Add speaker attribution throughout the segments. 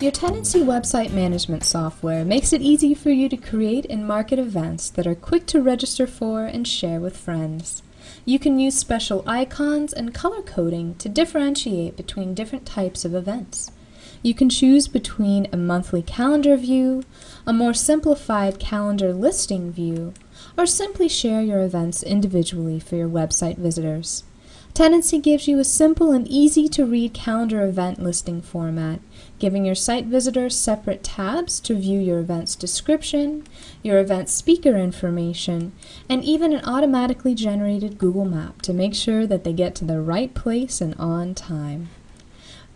Speaker 1: Your Tendenci website management software makes it easy for you to create and market events that are quick to register for and share with friends. You can use special icons and color coding to differentiate between different types of events. You can choose between a monthly calendar view, a more simplified calendar listing view, or simply share your events individually for your website visitors. Tendenci gives you a simple and easy to read calendar event listing format, giving your site visitors separate tabs to view your event's description, your event speaker information, and even an automatically generated Google map to make sure that they get to the right place and on time.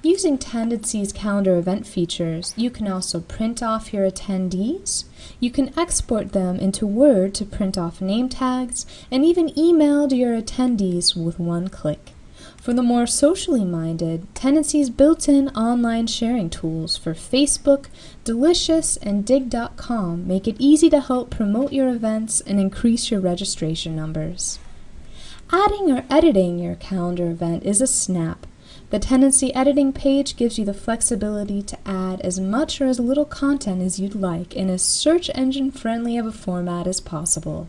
Speaker 1: Using Tendenci's calendar event features, you can also print off your attendees, you can export them into Word to print off name tags, and even email to your attendees with one click. For the more socially minded, Tendenci's built-in online sharing tools for Facebook, Delicious, and Digg.com make it easy to help promote your events and increase your registration numbers. Adding or editing your calendar event is a snap. The Tendenci editing page gives you the flexibility to add as much or as little content as you'd like in as search engine friendly of a format as possible.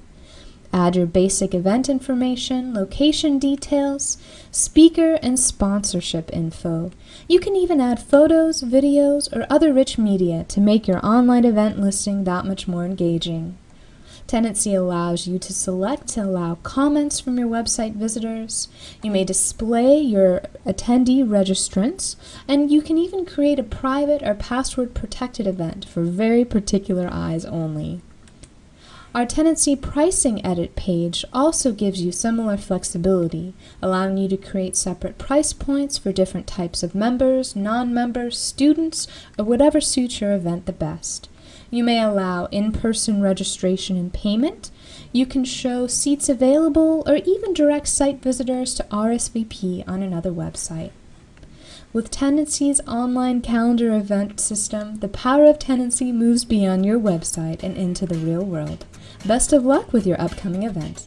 Speaker 1: Add your basic event information, location details, speaker and sponsorship info. You can even add photos, videos, or other rich media to make your online event listing that much more engaging. Tendenci allows you to select to allow comments from your website visitors. You may display your attendee registrants, and you can even create a private or password protected event for very particular eyes only. Our Tendenci pricing edit page also gives you similar flexibility, allowing you to create separate price points for different types of members, non-members, students, or whatever suits your event the best. You may allow in-person registration and payment. You can show seats available or even direct site visitors to RSVP on another website. With Tendenci's online calendar event system, the power of Tendenci moves beyond your website and into the real world. Best of luck with your upcoming event.